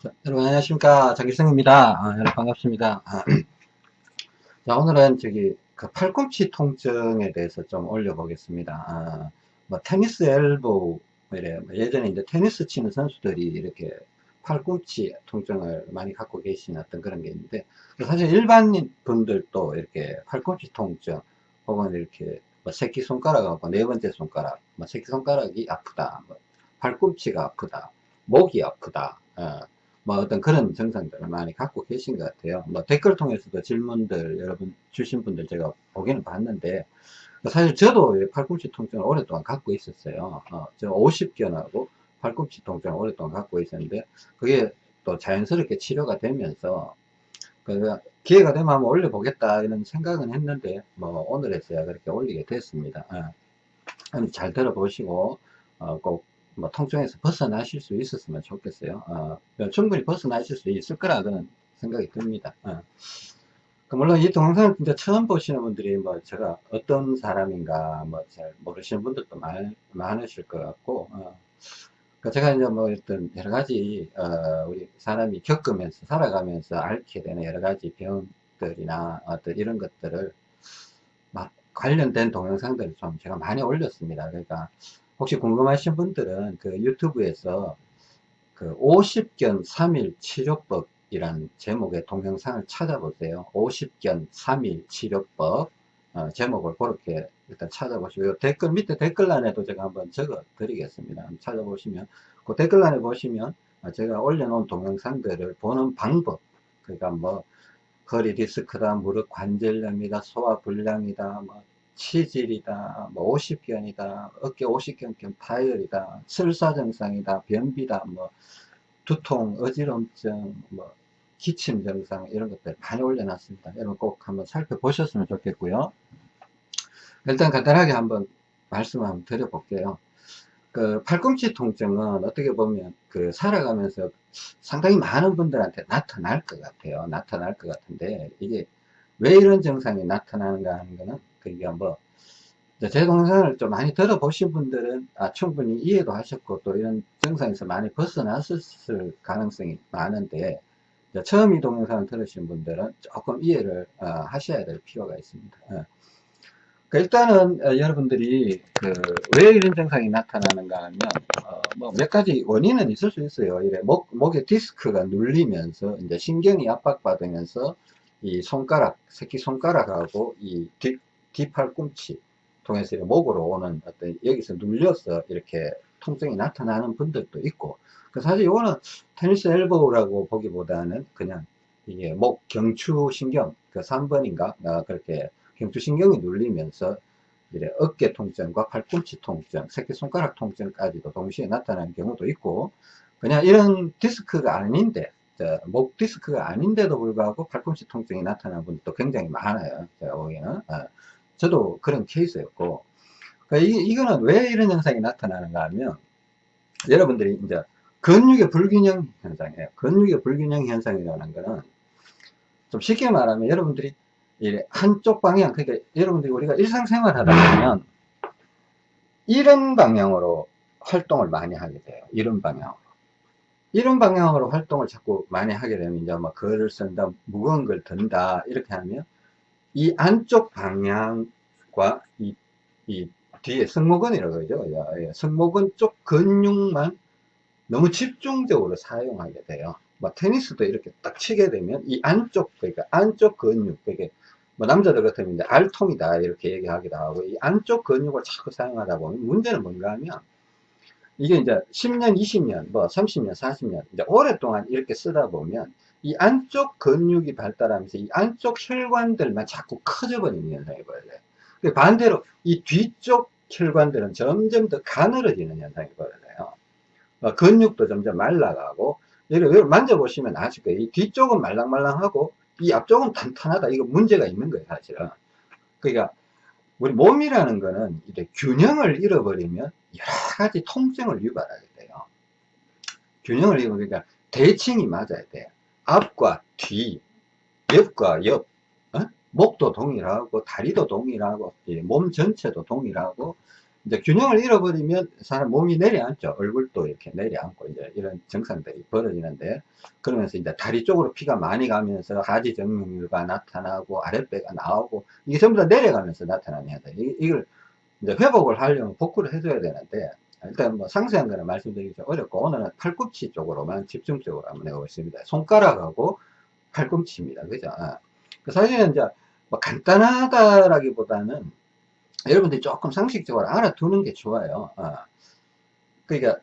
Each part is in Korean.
자, 여러분 안녕하십니까 장기성입니다. 아, 여러분 반갑습니다. 아, 자 오늘은 저기 그 팔꿈치 통증에 대해서 좀 올려보겠습니다. 아, 뭐 테니스 엘보우 뭐 이래 뭐 예전에 이제 테니스 치는 선수들이 이렇게 팔꿈치 통증을 많이 갖고 계신 어떤 그런 게 있는데 사실 일반인 분들도 이렇게 팔꿈치 통증 혹은 이렇게 뭐 새끼 손가락하고 네 번째 손가락 뭐 새끼 손가락이 아프다 뭐 팔꿈치가 아프다 목이 아프다 어, 뭐 어떤 그런 증상들을 많이 갖고 계신 것 같아요. 뭐 댓글 통해서도 질문들 여러분 주신 분들 제가 보기는 봤는데 사실 저도 팔꿈치 통증을 오랫동안 갖고 있었어요. 어, 저 50견하고 팔꿈치 통증을 오랫동안 갖고 있었는데 그게 또 자연스럽게 치료가 되면서 그 기회가 되면 한번 올려보겠다 이런 생각은 했는데 뭐 오늘에서야 그렇게 올리게 됐습니다. 어, 잘 들어보시고 어, 꼭 뭐 통증에서 벗어나실 수 있었으면 좋겠어요. 어, 충분히 벗어나실 수 있을 거라는 생각이 듭니다. 어. 그 물론 이 동영상을 진짜 처음 보시는 분들이 뭐 제가 어떤 사람인가 뭐 잘 모르시는 분들도 많, 많으실 것 같고 어. 그 제가 이제 뭐 어떤 여러 가지 어, 우리 사람이 겪으면서 살아가면서 앓게 되는 여러 가지 병들이나 어떤 이런 것들을 관련된 동영상들을 좀 제가 많이 올렸습니다. 그러니까 혹시 궁금하신 분들은 그 유튜브에서 그 50견 3일 치료법 이란 제목의 동영상을 찾아보세요. 50견 3일 치료법 어, 제목을 그렇게 일단 찾아보시고 댓글 밑에 댓글란에도 제가 한번 적어 드리겠습니다. 찾아보시면 그 댓글란에 보시면 제가 올려놓은 동영상들을 보는 방법 그러니까 뭐 허리 디스크다 무릎 관절염이다 소화 불량이다 뭐 치질이다, 뭐 50견이다, 어깨 50견 파열이다, 설사 증상이다, 변비다, 뭐 두통, 어지럼증, 뭐 기침 증상 이런 것들 많이 올려놨습니다. 여러분 꼭 한번 살펴보셨으면 좋겠고요. 일단 간단하게 한번 말씀 한번 드려볼게요. 그 팔꿈치 통증은 어떻게 보면 그 살아가면서 상당히 많은 분들한테 나타날 것 같아요. 나타날 것 같은데 이게 왜 이런 증상이 나타나는가 하는 거는 그게 뭐, 제 동영상을 좀 많이 들어보신 분들은 아, 충분히 이해도 하셨고 또 이런 증상에서 많이 벗어났을 가능성이 많은데 처음 이 동영상을 들으신 분들은 조금 이해를 어, 하셔야 될 필요가 있습니다. 어. 그 일단은 어, 여러분들이 그 왜 이런 증상이 나타나는가 하면 어, 뭐몇 가지 원인은 있을 수 있어요. 이래 목, 목에 디스크가 눌리면서 이제 신경이 압박받으면서 이 손가락, 새끼 손가락하고 이 뒷, 뒷팔꿈치 통해서 목으로 오는 어떤 여기서 눌려서 이렇게 통증이 나타나는 분들도 있고 그 사실 이거는 테니스 엘보라고 보기보다는 그냥 이게 목 경추신경 그 3번인가 어, 그렇게 경추신경이 눌리면서 이래 어깨 통증과 팔꿈치 통증, 새끼손가락 통증까지도 동시에 나타나는 경우도 있고 그냥 이런 디스크가 아닌데 목 디스크가 아닌데도 불구하고 팔꿈치 통증이 나타나는 분들도 굉장히 많아요. 제가 보기에는. 어. 저도 그런 케이스였고. 그러니까 이, 이거는 왜 이런 현상이 나타나는가 하면, 여러분들이 이제 근육의 불균형 현상이에요. 근육의 불균형 현상이라는 거는, 좀 쉽게 말하면 여러분들이 한쪽 방향, 그러니까 여러분들이 우리가 일상생활 하다 보면, 이런 방향으로 활동을 많이 하게 돼요. 이런 방향으로. 이런 방향으로 활동을 자꾸 많이 하게 되면 이제 뭐 글을 쓴다, 무거운 걸 든다 이렇게 하면 이 안쪽 방향과 이, 이 뒤에 승모근이라고 그러죠. 예, 승모근 쪽 근육만 너무 집중적으로 사용하게 돼요. 뭐 테니스도 이렇게 딱 치게 되면 이 안쪽 그러니까 안쪽 근육 그게 뭐 남자들 같으면 이제 알통이다 이렇게 얘기하기도 하고 이 안쪽 근육을 자꾸 사용하다 보면 문제는 뭔가 하면 이게 이제 10년, 20년, 뭐 30년, 40년, 이제 오랫동안 이렇게 쓰다 보면 이 안쪽 근육이 발달하면서 이 안쪽 혈관들만 자꾸 커져 버리는 현상이 벌어져요. 반대로 이 뒤쪽 혈관들은 점점 더 가늘어지는 현상이 벌어져요. 어, 근육도 점점 말라가고, 여기 만져보시면 아실 거예요. 이 뒤쪽은 말랑말랑하고, 이 앞쪽은 탄탄하다. 이거 문제가 있는 거예요, 사실은. 그러니까, 우리 몸이라는 거는 이제 균형을 잃어버리면 여러 가지 통증을 유발하게 돼요. 균형을 잃어버리니까 대칭이 맞아야 돼요. 앞과 뒤, 옆과 옆, 어? 목도 동일하고 다리도 동일하고 몸 전체도 동일하고 이제 균형을 잃어버리면 사람 몸이 내려앉죠. 얼굴도 이렇게 내려앉고 이제 이런 증상들이 벌어지는데 그러면서 이제 다리 쪽으로 피가 많이 가면서 하지 정맥류가 나타나고 아랫배가 나오고 이게 전부 다 내려가면서 나타나는 현상. 이- 이걸 이제 회복을 하려면 복구를 해줘야 되는데 일단 뭐 상세한 거는 말씀드리기 좀 어렵고 오늘은 팔꿈치 쪽으로만 집중적으로 한번 해보겠습니다. 손가락하고 팔꿈치입니다. 그죠? 아. 그 사실은 이제 뭐 간단하다라기보다는 여러분들이 조금 상식적으로 알아두는 게 좋아요. 아. 그러니까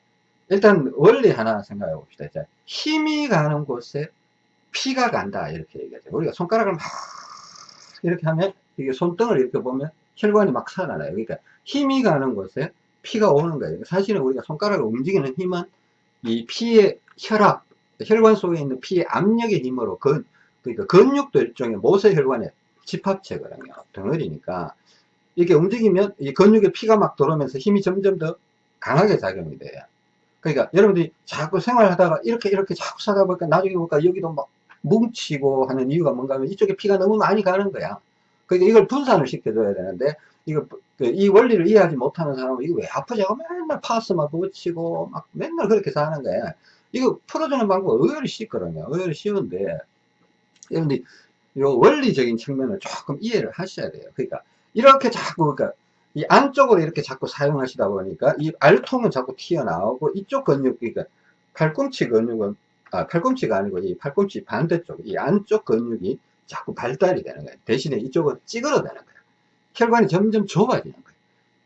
일단 원리 하나 생각해 봅시다. 자, 힘이 가는 곳에 피가 간다 이렇게 얘기하죠. 우리가 손가락을 막 이렇게 하면 이게 손등을 이렇게 보면 혈관이 막 살아나요. 그러니까 힘이 가는 곳에 피가 오는 거예요. 사실은 우리가 손가락을 움직이는 힘은 이 피의 혈압, 혈관 속에 있는 피의 압력의 힘으로 근, 그러니까 근육도 일종의 모세혈관의 집합체거든요. 덩어리니까 이게 움직이면 이 근육에 피가 막 들어오면서 힘이 점점 더 강하게 작용이 돼요. 그러니까 여러분들이 자꾸 생활하다가 이렇게 이렇게 자꾸 사다 보니까 나중에 보니까 여기도 막 뭉치고 하는 이유가 뭔가 하면 이쪽에 피가 너무 많이 가는 거야. 그러니까 이걸 분산을 시켜줘야 되는데 이거 그이 원리를 이해하지 못하는 사람은 이거 왜 아프지 하고 맨날 파스만 붙이고 막 맨날 그렇게 사는 거야. 이거 풀어주는 방법 의외로 쉽거든요. 의외로 쉬운데 여러분들이 이 원리적인 측면을 조금 이해를 하셔야 돼요. 그러니까 이렇게 자꾸 그러니까 이 안쪽으로 이렇게 자꾸 사용하시다 보니까 이 알통은 자꾸 튀어나오고 이쪽 근육 그러니까 팔꿈치 근육은 아 팔꿈치가 아니고 이 팔꿈치 반대쪽 이 안쪽 근육이 자꾸 발달이 되는 거예요. 대신에 이쪽은 찌그러되는 거예요. 혈관이 점점 좁아지는 거예요.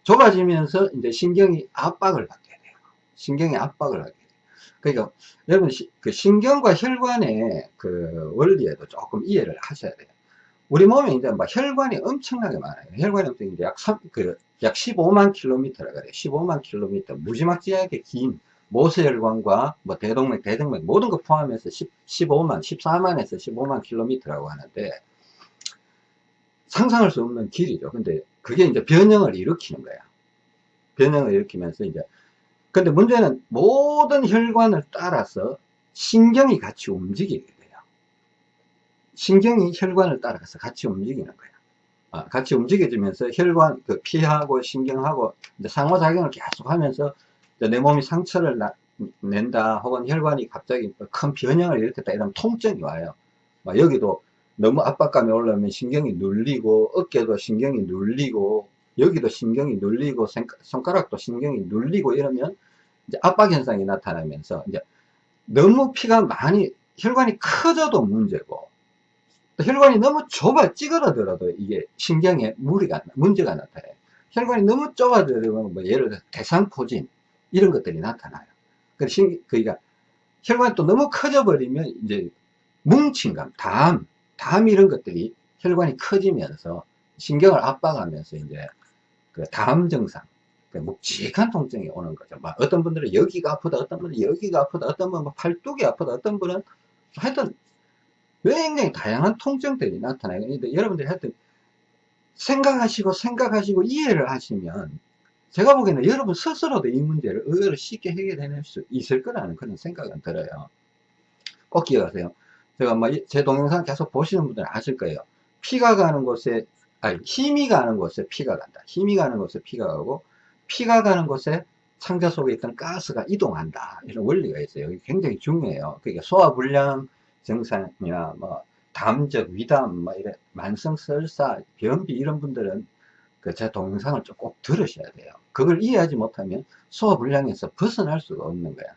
좁아지면서 이제 신경이 압박을 받게 돼요. 신경이 압박을 하게 돼요. 그러니까 여러분 시- 그 신경과 혈관의 그 원리에도 조금 이해를 하셔야 돼요. 우리 몸에 이제 막 혈관이 엄청나게 많아요. 혈관이 엄청 이제 약 3, 그, 약 15만 킬로미터라 그래요. 15만 킬로미터. 무지막지하게 긴 모세혈관과 뭐 대동맥, 대동맥 모든 거 포함해서 10, 15만, 14만에서 15만 킬로미터라고 하는데 상상할 수 없는 길이죠. 근데 그게 이제 변형을 일으키는 거야. 변형을 일으키면서 이제 근데 문제는 모든 혈관을 따라서 신경이 같이 움직이게 돼요. 신경이 혈관을 따라서 같이 움직이는 거예요. 아, 같이 움직여지면서 혈관, 그 피하고 신경하고 상호작용을 계속 하면서 이제 내 몸이 상처를 나- 낸다 혹은 혈관이 갑자기 큰 변형을 일으켰다 이러면 통증이 와요. 막 여기도 너무 압박감이 올라오면 신경이 눌리고 어깨도 신경이 눌리고 여기도 신경이 눌리고 손- 손가락도 신경이 눌리고 이러면 이제 압박 현상이 나타나면서 이제 너무 피가 많이 혈관이 커져도 문제고 또 혈관이 너무 좁아 찌그러들어도 이게 신경에 무리가 문제가 나타나요. 혈관이 너무 좁아들면 뭐 예를 들어 대상포진 이런 것들이 나타나요. 그러니까 혈관이 또 너무 커져 버리면 이제 뭉친감, 담, 담 이런 것들이 혈관이 커지면서 신경을 압박하면서 이제 그 담 증상, 그 묵직한 통증이 오는 거죠. 막 어떤 분들은 여기가 아프다, 어떤 분은 여기가 아프다, 어떤 분은 뭐 팔뚝이 아프다, 어떤 분은 하여튼 굉장히 다양한 통증들이 나타나요. 근데 여러분들이 하여튼 생각하시고 생각하시고 이해를 하시면 제가 보기에는 여러분 스스로도 이 문제를 의외로 쉽게 해결해낼 수 있을 거라는 그런 생각은 들어요. 꼭 기억하세요. 제가 뭐 제 동영상 계속 보시는 분들은 아실 거예요. 피가 가는 곳에, 아니, 힘이 가는 곳에 피가 간다. 힘이 가는 곳에 피가 가고, 피가 가는 곳에 상자 속에 있던 가스가 이동한다. 이런 원리가 있어요. 이게 굉장히 중요해요. 그러니까 소화불량 증상이나 뭐, 담적, 위담, 뭐, 이래, 만성설사, 변비 이런 분들은 그 제 동영상을 좀 꼭 들으셔야 돼요. 그걸 이해하지 못하면 소화불량에서 벗어날 수가 없는 거야.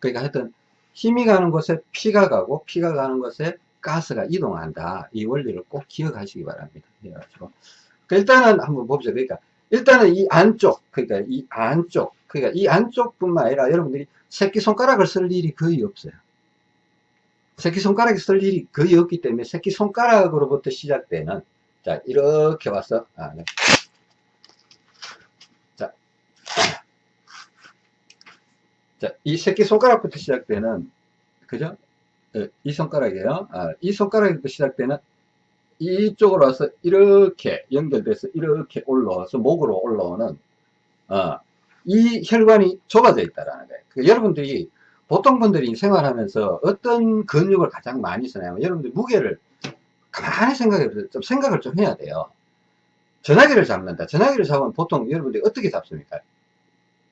그러니까 하여튼 힘이 가는 곳에 피가 가고 피가 가는 곳에 가스가 이동한다. 이 원리를 꼭 기억하시기 바랍니다. 그래가지고 그 일단은 한번 봅시다. 그러니까 일단은 이 안쪽, 그러니까 이 안쪽, 그러니까 이 안쪽 뿐만 아니라 여러분들이 새끼손가락을 쓸 일이 거의 없어요. 새끼손가락을 쓸 일이 거의 없기 때문에 새끼손가락으로부터 시작되는 자 이렇게 와서 아, 네. 자, 이 새끼손가락부터 시작되는 그죠? 예, 이 손가락이에요. 아, 이 손가락부터 시작되는 이쪽으로 와서 이렇게 연결돼서 이렇게 올라와서 목으로 올라오는 어, 이 혈관이 좁아져 있다라는 거예요. 그 여러분들이 보통 분들이 생활하면서 어떤 근육을 가장 많이 쓰냐면 여러분들 무게를 가만히 생각해 보세요. 좀 생각을 좀 해야 돼요. 전화기를 잡는다. 전화기를 잡으면 보통 여러분들이 어떻게 잡습니까?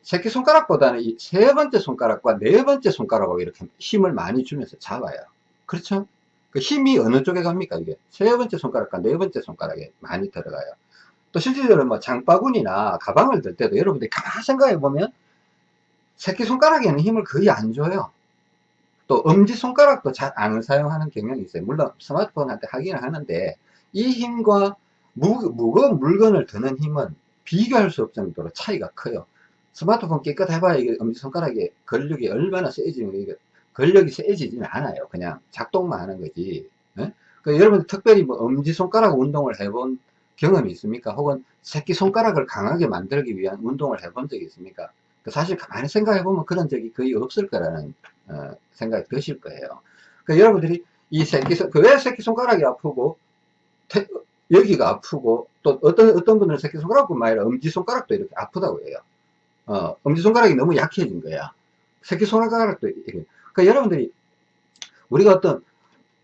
새끼손가락보다는 이 세 번째 손가락과 네 번째 손가락으로 이렇게 힘을 많이 주면서 잡아요. 그렇죠? 그 힘이 어느 쪽에 갑니까? 이게 세 번째 손가락과 네 번째 손가락에 많이 들어가요. 또 실질적으로 뭐 장바구니나 가방을 들 때도 여러분들이 가만히 생각해 보면 새끼손가락에는 힘을 거의 안 줘요. 또 엄지손가락도 잘 안 사용하는 경향이 있어요. 물론 스마트폰한테 하기는 하는데 이 힘과 무, 무거운 물건을 드는 힘은 비교할 수 없을 정도로 차이가 커요. 스마트폰 깨끗해봐야 이게 엄지손가락에 근력이 얼마나 세지는 이게 근력이 세지지는 않아요. 그냥 작동만 하는 거지. 예? 그 여러분 특별히 뭐 엄지손가락 운동을 해본 경험이 있습니까? 혹은 새끼손가락을 강하게 만들기 위한 운동을 해본 적이 있습니까? 그 사실 가만히 생각해보면 그런 적이 거의 없을 거라는 어, 생각이 드실 거예요. 그 여러분들이 이 새끼, 그왜 새끼손가락이 아프고 태, 여기가 아프고 또 어떤 어떤 분들은 새끼손가락뿐만 아니라 엄지손가락도 이렇게 아프다고 해요. 어, 엄지손가락이 너무 약해진 거야. 새끼손가락도 이렇게. 그 여러분들이 우리가 어떤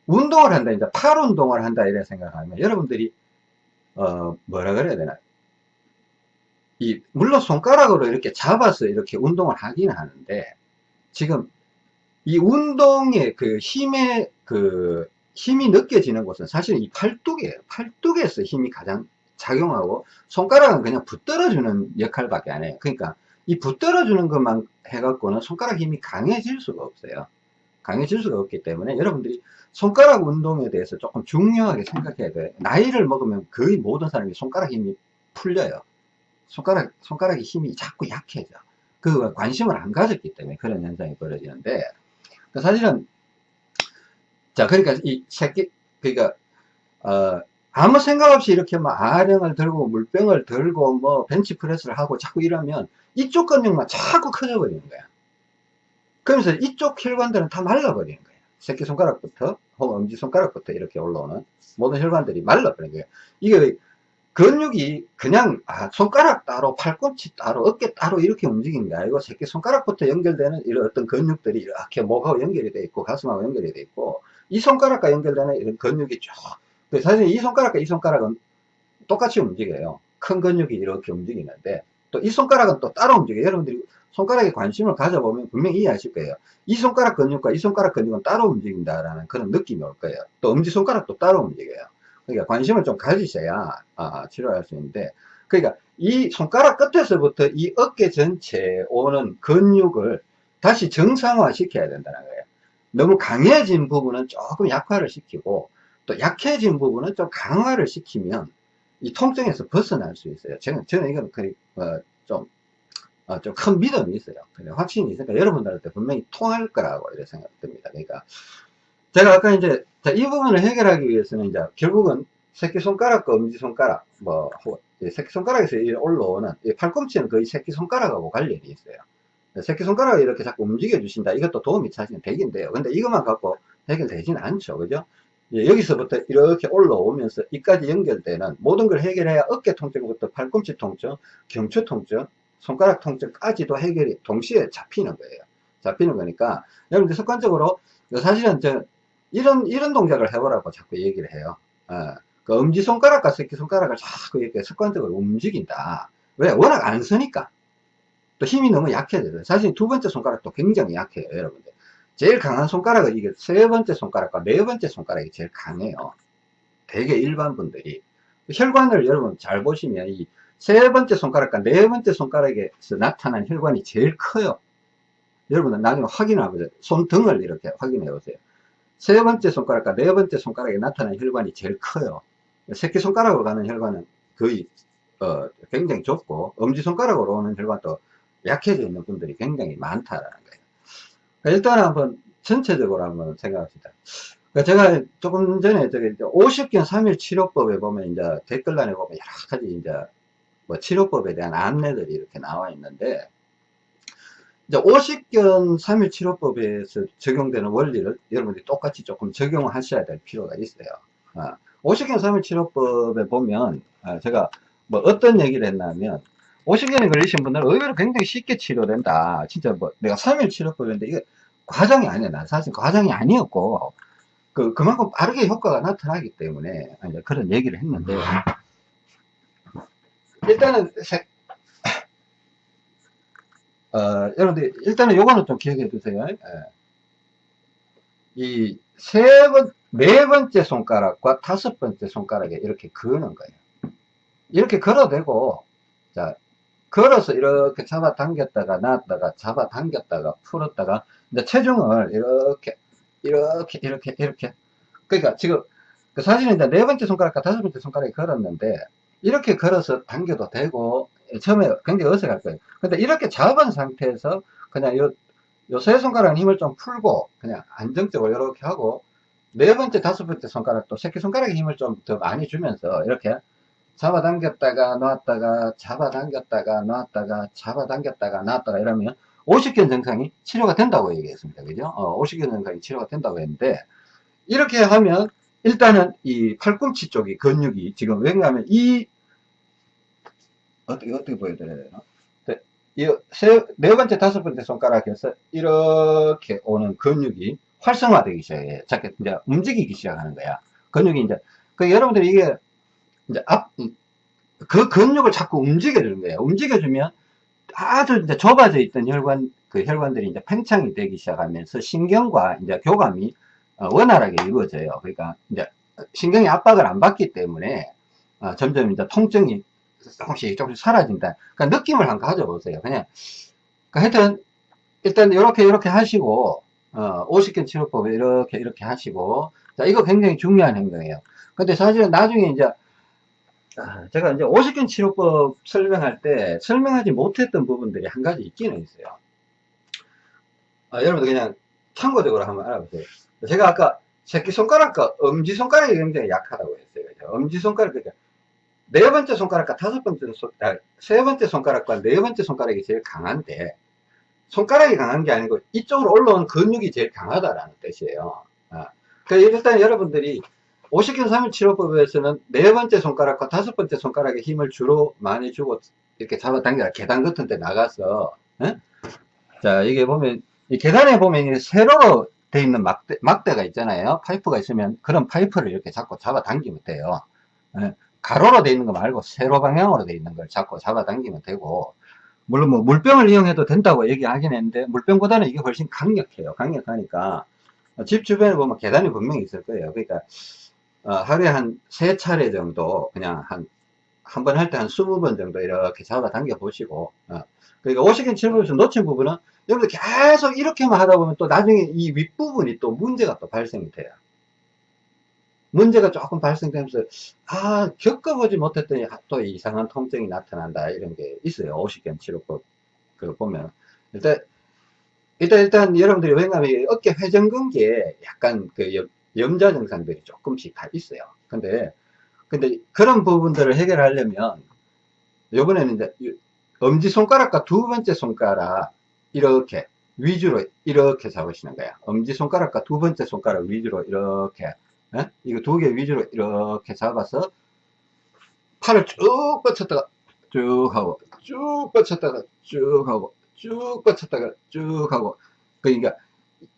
운동을 한다, 이제 팔 운동을 한다 이런 생각하면 여러분들이 어 뭐라 그래야 되나 이 물론 손가락으로 이렇게 잡아서 이렇게 운동을 하긴 하는데 지금 이 운동의 그 힘의 그 힘이 느껴지는 곳은 사실 이 팔뚝이에요. 팔뚝에서 힘이 가장 작용하고 손가락은 그냥 붙들어주는 역할밖에 안 해요. 그러니까 이 붙들어주는 것만 해갖고는 손가락 힘이 강해질 수가 없어요. 강해질 수가 없기 때문에 여러분들이 손가락 운동에 대해서 조금 중요하게 생각해야 돼요. 나이를 먹으면 거의 모든 사람이 손가락 힘이 풀려요. 손가락, 손가락의 힘이 자꾸 약해져. 그 관심을 안 가졌기 때문에 그런 현상이 벌어지는데, 그 사실은, 자, 그러니까 이 새끼, 그러니까, 어, 아무 생각 없이 이렇게 막 아령을 들고 물병을 들고 뭐 벤치프레스를 하고 자꾸 이러면 이쪽 근육만 자꾸 커져 버리는 거야. 그러면서 이쪽 혈관들은 다 말라버리는 거예요. 새끼손가락부터 혹은 엄지손가락부터 이렇게 올라오는 모든 혈관들이 말라버리는 거예요. 이게 근육이 그냥 아, 손가락 따로 팔꿈치 따로 어깨 따로 이렇게 움직이는 게 아니고 새끼손가락부터 연결되는 이런 어떤 근육들이 이렇게 목하고 연결이 돼 있고 가슴하고 연결이 돼 있고 이 손가락과 연결되는 이런 근육이 쭉 사실 이 손가락과 이 손가락은 똑같이 움직여요. 큰 근육이 이렇게 움직이는데 또 이 손가락은 또 따로 움직여요. 여러분들이 손가락에 관심을 가져보면 분명히 이해하실 거예요. 이 손가락 근육과 이 손가락 근육은 따로 움직인다라는 그런 느낌이 올 거예요. 또 엄지손가락도 따로 움직여요. 그러니까 관심을 좀 가지셔야 아, 치료할 수 있는데 그러니까 이 손가락 끝에서부터 이 어깨 전체에 오는 근육을 다시 정상화 시켜야 된다는 거예요. 너무 강해진 부분은 조금 약화를 시키고 또 약해진 부분은 좀 강화를 시키면 이 통증에서 벗어날 수 있어요. 저는, 저는 이건 거의 어, 좀 어, 좀 큰 믿음이 있어요. 확신이 있으니까 여러분들한테 분명히 통할 거라고 이렇게 생각됩니다. 그러니까 제가 아까 이제 이 부분을 해결하기 위해서는 이제 결국은 새끼손가락과 엄지손가락 뭐 새끼손가락에서 올라오는 팔꿈치는 거의 새끼손가락하고 관련이 있어요. 새끼손가락을 이렇게 자꾸 움직여 주신다. 이것도 도움이 사실은 되긴돼요. 근데 이것만 갖고 해결되지는 않죠. 그죠 여기서부터 이렇게 올라오면서 이까지 연결되는 모든 걸 해결해야 어깨 통증부터 팔꿈치 통증 경추 통증 손가락 통증까지도 해결이 동시에 잡히는 거예요 잡히는 거니까 여러분들 습관적으로 사실은 저 이런, 이런 동작을 해보라고 자꾸 얘기를 해요. 어, 그 엄지 손가락과 새끼 손가락을 자꾸 이렇게 습관적으로 움직인다. 왜? 워낙 안 쓰니까. 또 힘이 너무 약해져요. 사실 두 번째 손가락도 굉장히 약해요, 여러분들. 제일 강한 손가락은 이게 세 번째 손가락과 네 번째 손가락이 제일 강해요. 대개 일반 분들이. 혈관을 여러분 잘 보시면 이 세 번째 손가락과 네 번째 손가락에서 나타난 혈관이 제일 커요. 여러분은 나중에 확인하고 손등을 이렇게 확인해 보세요. 세 번째 손가락과 네 번째 손가락에 나타나는 혈관이 제일 커요. 새끼손가락으로 가는 혈관은 거의 어, 굉장히 좁고 엄지손가락으로 오는 혈관도 약해져 있는 분들이 굉장히 많다라는 일단 한번 전체적으로 한번 생각합시다. 그러니까 제가 조금 전에 저기 50견 3일 치료법에 보면 이제 댓글란에 보면 여러 가지 이제 뭐 치료법에 대한 안내들이 이렇게 나와 있는데 이제 50견 3일 치료법에서 적용되는 원리를 여러분들이 똑같이 조금 적용하셔야 될 필요가 있어요. 아, 50견 3일 치료법에 보면 아, 제가 뭐 어떤 얘기를 했냐면 50견에 걸리신 분들은 의외로 굉장히 쉽게 치료된다. 진짜 뭐 내가 3일 치료법인데 이게 과정이 아니야. 난 사실 과정이 아니었고 그, 그만큼 빠르게 효과가 나타나기 때문에 이제 그런 얘기를 했는데 일단은 어, 여러분들, 일단은 요거는 좀 기억해 두세요. 예. 이, 세 번, 네 번째 손가락과 다섯 번째 손가락에 이렇게 그는 거예요. 이렇게 걸어대고, 자, 걸어서 이렇게 잡아 당겼다가 놨다가 잡아 당겼다가 풀었다가, 이제 체중을 이렇게, 이렇게, 이렇게, 이렇게. 그러니까 지금, 그 사실은 이제 네 번째 손가락과 다섯 번째 손가락에 걸었는데, 이렇게 걸어서 당겨도 되고, 처음에 굉장히 어색할 거예요. 근데 이렇게 잡은 상태에서 그냥 요, 요 세 손가락 힘을 좀 풀고, 그냥 안정적으로 이렇게 하고, 네 번째, 다섯 번째 손가락도 새끼 손가락에 힘을 좀 더 많이 주면서 이렇게 잡아당겼다가 놨다가 잡아당겼다가 놨다가 잡아당겼다가 놨다가 이러면 50견 증상이 치료가 된다고 얘기했습니다. 그죠? 어, 50견 증상이 치료가 된다고 했는데 이렇게 하면 일단은 이 팔꿈치 쪽이 근육이 지금 왜냐하면 이 어떻게 어떻게 보여드려야 되나? 네, 이네 번째 다섯 번째 손가락에서 이렇게 오는 근육이 활성화되기 시작해요. 자꾸 이제 움직이기 시작하는 거야. 근육이 이제 그 여러분들이 이게 이제 앞, 그 근육을 자꾸 움직여주는 거예요. 움직여주면 아주 이제 좁아져 있던 혈관, 그 혈관들이 이제 팽창이 되기 시작하면서 신경과 이제 교감이 어, 원활하게 이루어져요. 그러니까 이제 신경이 압박을 안 받기 때문에 어, 점점 이제 통증이 조금씩 조금씩 사라진다. 그러니까 느낌을 한번 가져보세요. 그냥, 그러니까 하여튼, 일단 이렇게 이렇게 하시고, 어, 50견 치료법을 이렇게 이렇게 하시고, 자, 이거 굉장히 중요한 행동이에요. 근데 사실은 나중에 이제 아, 제가 이제 50견 치료법 설명할 때 설명하지 못했던 부분들이 한 가지 있기는 있어요. 아, 여러분들 그냥 참고적으로 한번 알아보세요. 제가 아까 새끼손가락과 엄지손가락이 굉장히 약하다고 했어요. 엄지손가락, 그러니까 네 번째 손가락과 다섯 번째 손, 아, 세 번째 손가락과 네 번째 손가락이 제일 강한데, 손가락이 강한 게 아니고 이쪽으로 올라온 근육이 제일 강하다라는 뜻이에요. 아, 그러니까 일단 여러분들이 오십견 3일 치료법에서는 네 번째 손가락과 다섯 번째 손가락에 힘을 주로 많이 주고 이렇게 잡아당겨 계단 같은 데 나가서 에? 자 이게 보면 이 계단에 보면 세로로 돼 있는 막대, 막대가 있잖아요. 파이프가 있으면 그런 파이프를 이렇게 잡고 잡아당기면 돼요. 에? 가로로 돼 있는 거 말고 세로 방향으로 돼 있는 걸 잡고 잡아당기면 되고 물론 뭐 물병을 이용해도 된다고 얘기하긴 했는데 물병보다는 이게 훨씬 강력해요. 강력하니까. 집 주변에 보면 계단이 분명히 있을 거예요. 그러니까 어, 하루에 한 세 차례 정도 그냥 한 한 번 할 때한 20번 정도 이렇게 잡아당겨 보시고 어. 그러니까 50인 7번에서 놓친 부분은 여러분들 계속 이렇게만 하다 보면 또 나중에 이 윗부분이 또 문제가 또 발생이 돼요. 문제가 조금 발생되면서 아 겪어보지 못했더니 또 이상한 통증이 나타난다 이런 게 있어요. 50견 치료법 그 보면. 일단 일단 일단 여러분들이 왜냐하면 어깨 회전근개에 약간 그 염자 증상들이 조금씩 다 있어요. 근데, 근데 그런 부분들을 해결하려면, 요번에는 이제 엄지 손가락과 두 번째 손가락, 이렇게 위주로 이렇게 잡으시는 거야. 엄지 손가락과 두 번째 손가락 위주로 이렇게, 에? 예? 이거 두 개 위주로 이렇게 잡아서 팔을 쭉 뻗쳤다가 쭉 하고, 쭉 뻗쳤다가 쭉 하고, 쭉 뻗쳤다가 쭉 하고, 그러니까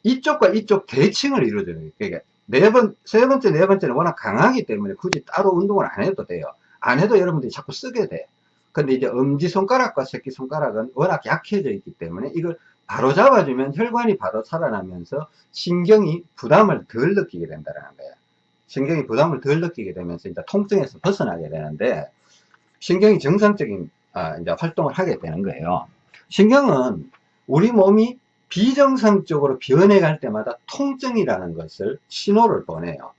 이쪽과 이쪽 대칭을 이루어주는 거예요. 그러니까 네 번, 세 번째, 네 번째는 워낙 강하기 때문에 굳이 따로 운동을 안 해도 돼요. 안 해도 여러분들이 자꾸 쓰게 돼. 근데 이제 엄지손가락과 새끼손가락은 워낙 약해져 있기 때문에 이걸 바로 잡아주면 혈관이 바로 살아나면서 신경이 부담을 덜 느끼게 된다는 거예요. 신경이 부담을 덜 느끼게 되면서 이제 통증에서 벗어나게 되는데 신경이 정상적인 아, 이제 활동을 하게 되는 거예요. 신경은 우리 몸이 비정상적으로 변해갈 때마다 통증이라는 것을 신호를 보내요.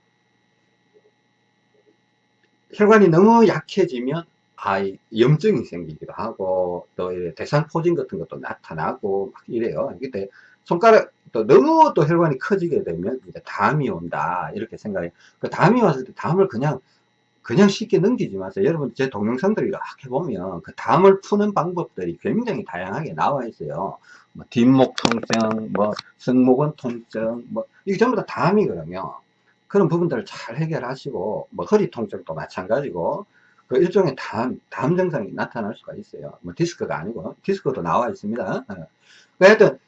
혈관이 너무 약해지면 아, 염증이 생기기도 하고 또 대상 포진 같은 것도 나타나고 막 이래요. 근데 손가락 또 너무 또 혈관이 커지게 되면 이제 담이 온다 이렇게 생각해. 그 담이 왔을 때 담을 그냥 그냥 쉽게 넘기지 마세요. 여러분 제 동영상들 이렇게 보면 그 담을 푸는 방법들이 굉장히 다양하게 나와 있어요. 뭐 뒷목 통증, 뭐 승모근 통증, 뭐 이게 전부 다 담이거든요. 그런 부분들을 잘 해결하시고 뭐 허리 통증도 마찬가지고 그 일종의 담, 담 증상이 나타날 수가 있어요. 뭐 디스크가 아니고 디스크도 나와 있습니다. 어. 하여튼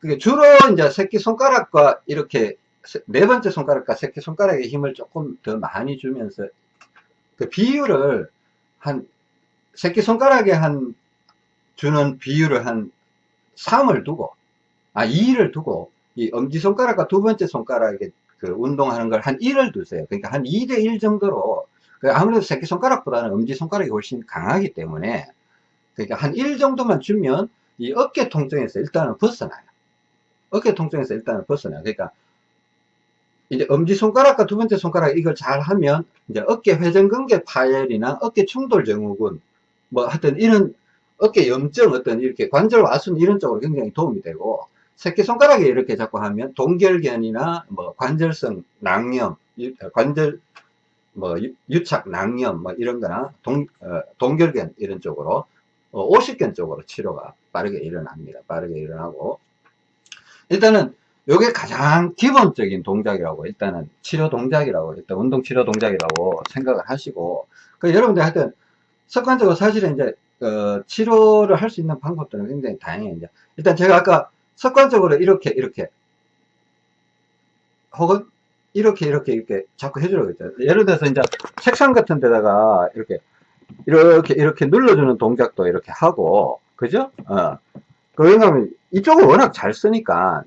그게 주로 이제 새끼 손가락과 이렇게 네 번째 손가락과 새끼 손가락에 힘을 조금 더 많이 주면서 그 비율을 한 새끼 손가락에 한 주는 비율을 한 3을 두고, 아, 2를 두고, 이 엄지손가락과 두 번째 손가락에 그 운동하는 걸 한 1을 두세요. 그러니까 한 2 대 1 정도로, 그 아무래도 새끼손가락보다는 엄지손가락이 훨씬 강하기 때문에, 그러니까 한 1 정도만 주면 이 어깨 통증에서 일단은 벗어나요. 어깨 통증에서 일단은 벗어나요. 그러니까 이제 엄지손가락과 두 번째 손가락 이걸 잘 하면 이제 어깨 회전근개 파열이나 어깨 충돌 증후군 뭐 하여튼 이런 어깨 염증 어떤 이렇게 관절 와순 이런 쪽으로 굉장히 도움이 되고 새끼손가락에 이렇게 자꾸 하면 동결견이나 뭐 관절성 낭염 관절 뭐 유착 낭염 뭐 이런 거나 동, 어, 동결견 이런 쪽으로 어, 오십견 쪽으로 치료가 빠르게 일어납니다. 빠르게 일어나고. 일단은 요게 가장 기본적인 동작이라고 일단은 치료 동작이라고 일단 운동 치료 동작이라고 생각을 하시고 그 여러분들 하여튼 습관적으로 사실은 이제 어, 치료를 할 수 있는 방법들은 굉장히 다양해요. 이제 일단 제가 아까 습관적으로 이렇게 이렇게 혹은 이렇게 이렇게 이렇게 자꾸 해주라고 했잖아요. 예를 들어서 이제 책상 같은 데다가 이렇게 이렇게 이렇게 눌러주는 동작도 이렇게 하고 그죠? 어. 그 왜냐면 이쪽을 워낙 잘 쓰니까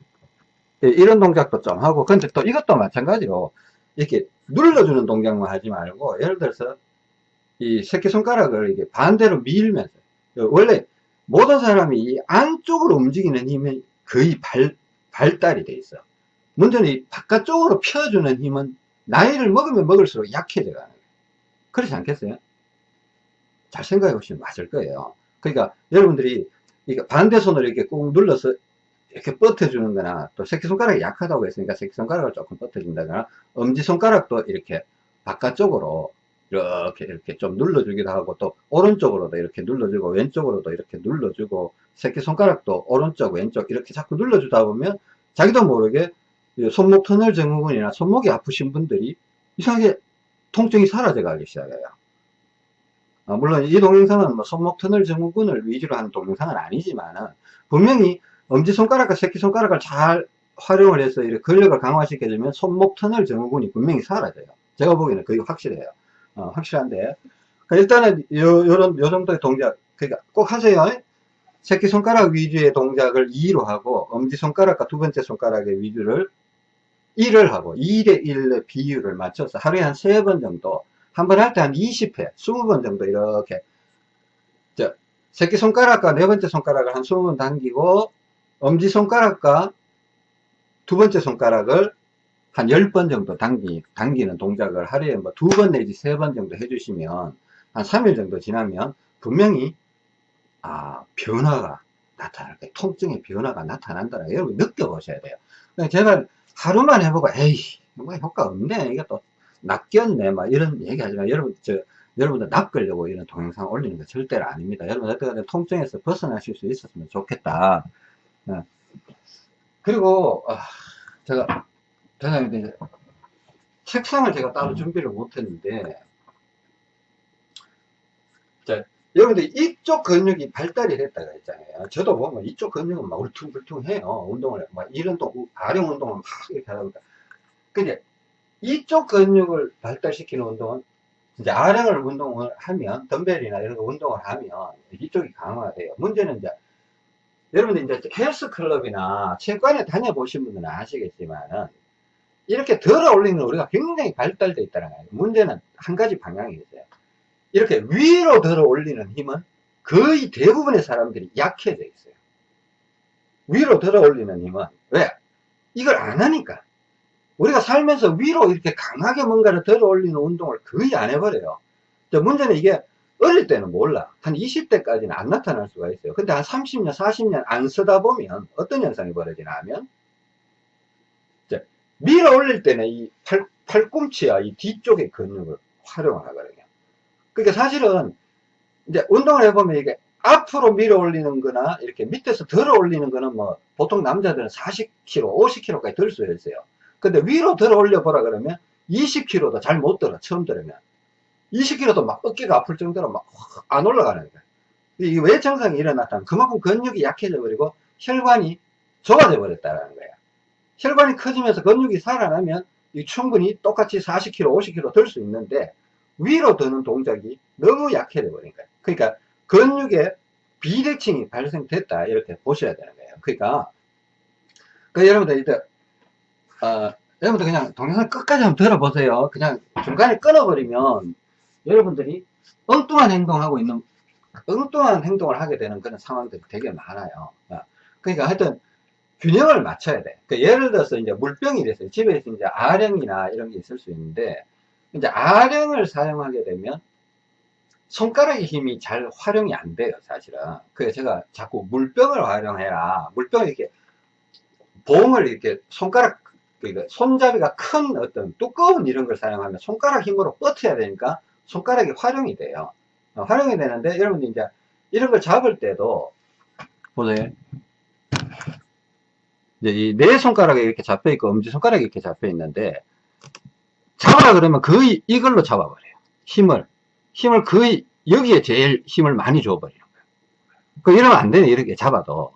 예, 이런 동작도 좀 하고 근데 또 이것도 마찬가지로 이렇게 눌러주는 동작만 하지 말고 예를 들어서 이 새끼손가락을 이게 반대로 밀면서 원래 모든 사람이 이 안쪽으로 움직이는 힘은 거의 발, 발달이 돼 있어. 문제는 이 바깥쪽으로 펴주는 힘은 나이를 먹으면 먹을수록 약해져 가는 거예요 그렇지 않겠어요? 잘 생각해 보시면 맞을 거예요. 그러니까 여러분들이 반대 손으로 이렇게 꾹 눌러서 이렇게 뻗어주는 거나 또 새끼손가락이 약하다고 했으니까 새끼손가락을 조금 뻗어준다거나 엄지손가락도 이렇게 바깥쪽으로 이렇게 이렇게 좀 눌러주기도 하고 또 오른쪽으로도 이렇게 눌러주고 왼쪽으로도 이렇게 눌러주고 새끼손가락도 오른쪽 왼쪽 이렇게 자꾸 눌러주다 보면 자기도 모르게 손목 터널 증후군이나 손목이 아프신 분들이 이상하게 통증이 사라져 가기 시작해요. 아, 물론 이 동영상은 뭐 손목 터널 증후군을 위주로 하는 동영상은 아니지만 분명히 엄지손가락과 새끼손가락을 잘 활용을 해서 이렇게 근력을 강화시켜 주면 손목 터널 증후군이 분명히 사라져요. 제가 보기에는 거의 확실해요. 어, 확실한데. 그러니까 일단은 요, 요런, 요 정도의 동작. 그러니까 꼭 하세요. 새끼손가락 위주의 동작을 2로 하고, 엄지손가락과 두 번째 손가락의 위주를 1을 하고, 2대 1의 비율을 맞춰서 하루에 한 3번 정도, 한 번 할 때 한 20회, 20번 정도 이렇게, 저, 새끼손가락과 네 번째 손가락을 한 20번 당기고, 엄지손가락과 두 번째 손가락을 한 10번 정도 당기, 당기는 동작을 하루에 뭐 두 번 내지 세 번 정도 해주시면 한 3일 정도 지나면 분명히 아 변화가 나타날 거예요. 통증의 변화가 나타난다는 여러분 느껴보셔야 돼요. 제가 하루만 해보고 에이 뭐 효과 없네 이게 또 낚였네 막 이런 얘기 하지만 여러분 저 여러분들 낚으려고 이런 동영상 올리는 거 절대로 아닙니다. 여러분 어떻게 통증에서 벗어나실 수 있었으면 좋겠다. 네. 그리고 아, 제가 대장님 이제 책상을 제가 따로 준비를 못했는데 자, 여러분들 이쪽 근육이 발달이 됐다고 했잖아요. 저도 보면 이쪽 근육은 막 울퉁불퉁해요. 운동을 막 이런 또 아령 운동을 막 이렇게 하다 보니까 근데 이쪽 근육을 발달시키는 운동은 이제 아령을 운동을 하면 덤벨이나 이런 거 운동을 하면 이쪽이 강화돼요. 문제는 이제 여러분들 이제 헬스클럽이나 체육관에 다녀보신 분들은 아시겠지만은 이렇게 들어 올리는 우리가 굉장히 발달되어 있다는 거예요. 문제는 한 가지 방향이 있어요. 이렇게 위로 들어 올리는 힘은 거의 대부분의 사람들이 약해져 있어요. 위로 들어 올리는 힘은 왜? 이걸 안 하니까. 우리가 살면서 위로 이렇게 강하게 뭔가를 들어 올리는 운동을 거의 안 해버려요. 문제는 이게 어릴 때는 몰라. 한 20대까지는 안 나타날 수가 있어요. 근데 한 30년, 40년 안 쓰다 보면 어떤 현상이 벌어지나 하면 밀어 올릴 때는 이 팔, 팔꿈치와 이 뒤쪽의 근육을 활용을 하거든요. 그러니까 사실은 이제 운동을 해보면 이게 앞으로 밀어 올리는 거나 이렇게 밑에서 들어 올리는 거는 뭐 보통 남자들은 40kg, 50kg까지 들 수 있어요. 근데 위로 들어 올려 보라 그러면 20kg도 잘 못 들어, 처음 들으면. 20kg도 막 어깨가 아플 정도로 막 안 올라가는 거예요. 이게 왜 증상이 일어났다면 그만큼 근육이 약해져 버리고 혈관이 좁아져 버렸다는 거예요. 혈관이 커지면서 근육이 살아나면 충분히 똑같이 40kg, 50kg 들 수 있는데 위로 드는 동작이 너무 약해져 버린 거예요. 그러니까 근육의 비대칭이 발생됐다 이렇게 보셔야 되는 거예요 그러니까 그 여러분들 이제 어, 여러분들 그냥 동영상 끝까지 한번 들어보세요 그냥 중간에 끊어버리면 여러분들이 엉뚱한 행동하고 있는 엉뚱한 행동을 하게 되는 그런 상황들이 되게 많아요 어, 그러니까 하여튼 균형을 맞춰야 돼. 그 예를 들어서 이제 물병이 됐어요. 집에서 이제 아령이나 이런 게 있을 수 있는데, 이제 아령을 사용하게 되면 손가락의 힘이 잘 활용이 안 돼요, 사실은. 그래서 제가 자꾸 물병을 활용해라. 물병을 이렇게, 봉을 이렇게 손가락, 그러니까 손잡이가 큰 어떤 두꺼운 이런 걸 사용하면 손가락 힘으로 뻗어야 되니까 손가락이 활용이 돼요. 어, 활용이 되는데, 여러분들 이제 이런 걸 잡을 때도, 보세요. 이제 이 네 손가락에 이렇게 잡혀 있고 엄지 손가락에 이렇게 잡혀 있는데 잡아라 그러면 거의 이걸로 잡아버려요. 힘을. 힘을 거의 여기에 제일 힘을 많이 줘버리는 거예요. 그 이러면 안 돼요. 이렇게 잡아도.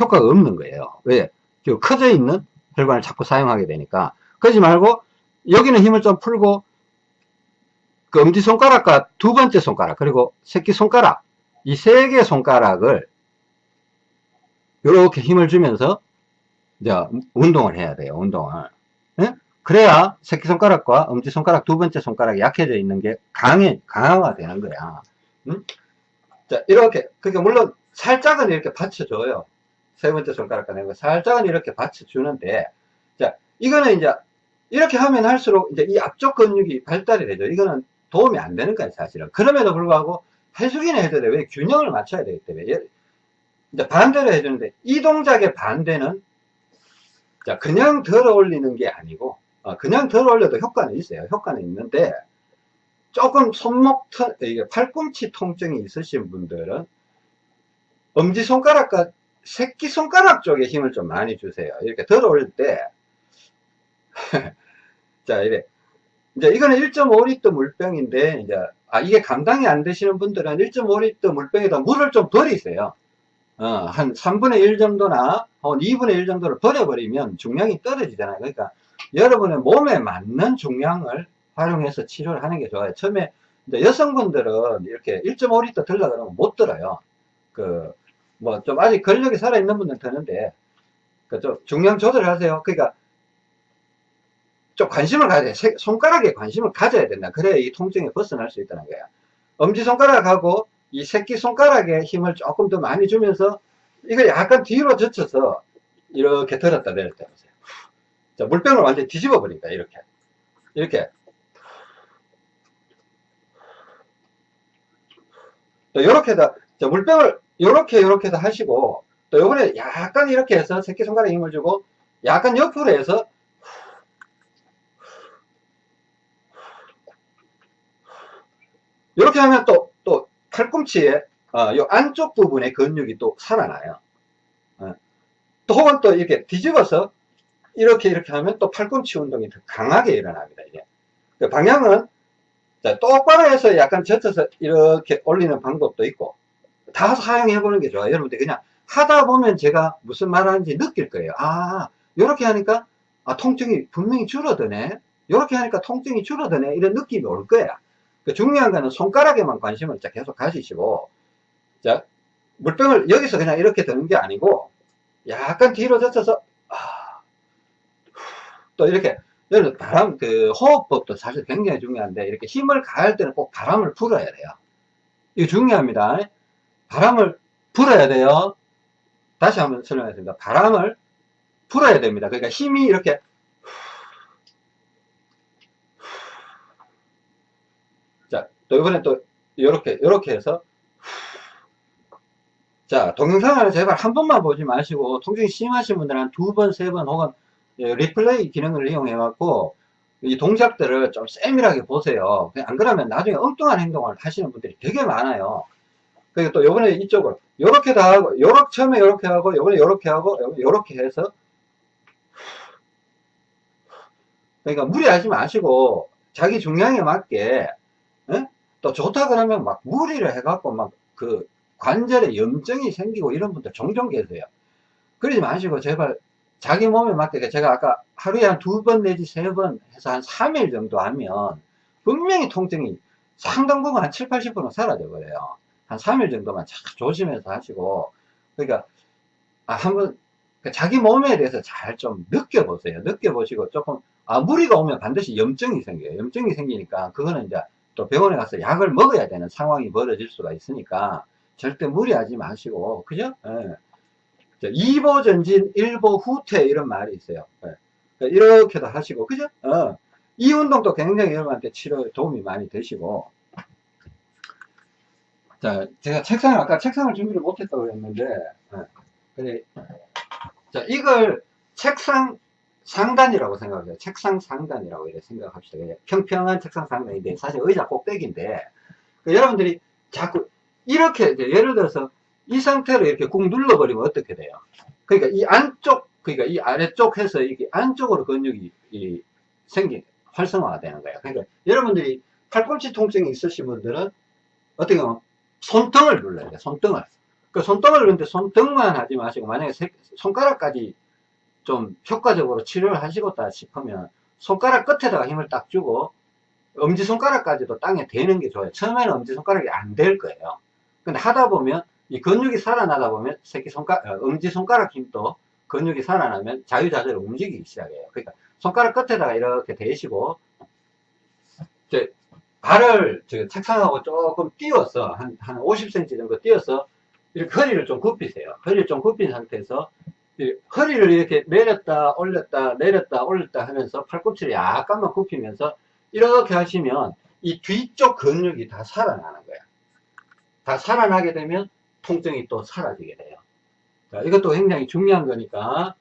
효과가 없는 거예요. 왜? 커져 있는 혈관을 자꾸 사용하게 되니까. 그러지 말고 여기는 힘을 좀 풀고 그 엄지손가락과 두 번째 손가락 그리고 새끼손가락 이 세개 손가락을 이렇게 힘을 주면서 이제 운동을 해야 돼요. 운동을. 예? 그래야 새끼손가락과 엄지손가락 두 번째 손가락이 약해져 있는 게 강해, 강화가 되는 거야. 응? 자, 이렇게, 그러니까 물론 살짝은 이렇게 받쳐줘요. 세 번째 손가락과 내거 살짝은 이렇게 받쳐주는데, 자, 이거는 이제 이렇게 하면 할수록 이제 이 앞쪽 근육이 발달이 되죠. 이거는 도움이 안 되는 거예요, 사실은. 그럼에도 불구하고 해주기는 해줘야 돼. 왜? 균형을 맞춰야 되기 때문에. 이제 반대로 해주는데, 이 동작의 반대는 자, 그냥 덜어 올리는 게 아니고, 어, 그냥 덜어 올려도 효과는 있어요. 효과는 있는데, 조금 손목, 이게 팔꿈치 통증이 있으신 분들은, 엄지손가락과 새끼손가락 쪽에 힘을 좀 많이 주세요. 이렇게 덜어 올릴 때, 자, 이래. 이제 이거는 1.5리터 물병인데, 이제, 아, 이게 감당이 안 되시는 분들은 1.5리터 물병에다 물을 좀 버리세요. 어, 한 3분의 1 정도나 한 2분의 1 정도를 버려버리면 중량이 떨어지잖아요. 그러니까 여러분의 몸에 맞는 중량을 활용해서 치료를 하는 게 좋아요. 처음에 여성분들은 이렇게 1.5리터 들라 그러면 못 들어요. 그, 뭐 좀 아직 근력이 살아있는 분들은 드는데, 그 좀 중량 조절을 하세요. 그러니까 좀 관심을 가져야 돼. 손가락에 관심을 가져야 된다. 그래야 이 통증에 벗어날 수 있다는 거야. 엄지손가락하고 이 새끼손가락에 힘을 조금 더 많이 주면서 이걸 약간 뒤로 젖혀서 이렇게 들었다 내렸다 해보세요. 자, 물병을 완전히 뒤집어 버립니다. 이렇게. 이렇게. 또 요렇게 다, 자, 물병을 요렇게 요렇게 다 하시고 또 요번에 약간 이렇게 해서 새끼손가락에 힘을 주고 약간 옆으로 해서 이렇게 하면 또, 또 팔꿈치에 어, 요 안쪽 부분의 근육이 또 살아나요. 어. 또 혹은 또 이렇게 뒤집어서 이렇게 이렇게 하면 또 팔꿈치 운동이 더 강하게 일어납니다. 이게 그 방향은 자, 똑바로 해서 약간 젖혀서 이렇게 올리는 방법도 있고 다 사용해 보는 게 좋아요. 여러분들 그냥 하다 보면 제가 무슨 말 하는지 느낄 거예요. 아, 이렇게 하니까 아, 통증이 분명히 줄어드네. 이렇게 하니까 통증이 줄어드네. 이런 느낌이 올 거야. 그 중요한 거는 손가락에만 관심을 계속 가지시고, 자, 물병을 여기서 그냥 이렇게 드는 게 아니고, 약간 뒤로 젖혀서, 아, 또 이렇게, 여러분, 바람, 그, 호흡법도 사실 굉장히 중요한데, 이렇게 힘을 가할 때는 꼭 바람을 불어야 돼요. 이거 중요합니다. 바람을 불어야 돼요. 다시 한번 설명하겠습니다. 바람을 불어야 됩니다. 그러니까 힘이 이렇게 또 이번에 또 이렇게 이렇게 해서. 자 동영상을 제발 한 번만 보지 마시고 통증이 심하신 분들은 한두 번, 세 번 혹은 예, 리플레이 기능을 이용해 갖고 이 동작들을 좀 세밀하게 보세요. 안 그러면 나중에 엉뚱한 행동을 하시는 분들이 되게 많아요. 그리고 또 요번에 이쪽을 요렇게 다 하고 요렇게 처음에 요렇게 하고 요번에 요렇게 하고 요렇게 해서. 그러니까 무리하지 마시고 자기 중량에 맞게 에? 또 좋다 그러면 막 무리를 해갖고 막 그 관절에 염증이 생기고 이런 분들 종종 계세요. 그러지 마시고 제발 자기 몸에 맞게 제가 아까 하루에 한 두 번 내지 세 번 해서 한 3일 정도 하면 분명히 통증이 상당 부분 한 7, 80%는 사라져 버려요. 한 3일 정도만 잘 조심해서 하시고, 그러니까, 아, 한번, 그 자기 몸에 대해서 잘 좀 느껴보세요. 느껴보시고 조금, 아, 무리가 오면 반드시 염증이 생겨요. 염증이 생기니까, 그거는 이제 또 병원에 가서 약을 먹어야 되는 상황이 벌어질 수가 있으니까, 절대 무리하지 마시고, 그죠? 예. 2보 전진, 1보 후퇴, 이런 말이 있어요. 예. 그러니까 이렇게도 하시고, 그죠? 어. 이 운동도 굉장히 여러분한테 치료에 도움이 많이 되시고, 자, 제가 책상을, 아까 책상을 준비를 못했다고 했는데, 예. 자, 이걸 책상 상단이라고 생각해요. 책상 상단이라고 이렇게 생각합시다. 그냥 평평한 책상 상단인데, 사실 의자 꼭대기인데, 그 여러분들이 자꾸, 이렇게, 예를 들어서, 이 상태로 이렇게 꾹 눌러버리면 어떻게 돼요? 그러니까 이 안쪽, 그러니까 이 아래쪽 해서 이게 안쪽으로 근육이 이 생기, 활성화가 되는 거예요. 그러니까 여러분들이 팔꿈치 통증이 있으신 분들은 어떻게 보면 손등을 눌러야 돼요. 손등을. 그 손등을 누는데 손등만 하지 마시고 만약에 세, 손가락까지 좀 효과적으로 치료를 하시겠다 싶으면 손가락 끝에다가 힘을 딱 주고 엄지손가락까지도 땅에 대는 게 좋아요. 처음에는 엄지손가락이 안 될 거예요. 근데 하다 보면 이 근육이 살아나다 보면 새끼손가락, 어, 엄지손가락 힘도 근육이 살아나면 자유자재로 움직이기 시작해요. 그러니까 손가락 끝에다가 이렇게 대시고 이제 발을 저 책상하고 조금 띄워서 한, 한 50cm 정도 띄워서 이렇게 허리를 좀 굽히세요. 허리를 좀 굽힌 상태에서 허리를 이렇게 내렸다 올렸다 내렸다 올렸다 하면서 팔꿈치를 약간만 굽히면서 이렇게 하시면 이 뒤쪽 근육이 다 살아나는 거야. 다 살아나게 되면 통증이 또 사라지게 돼요. 자, 이것도 굉장히 중요한 거니까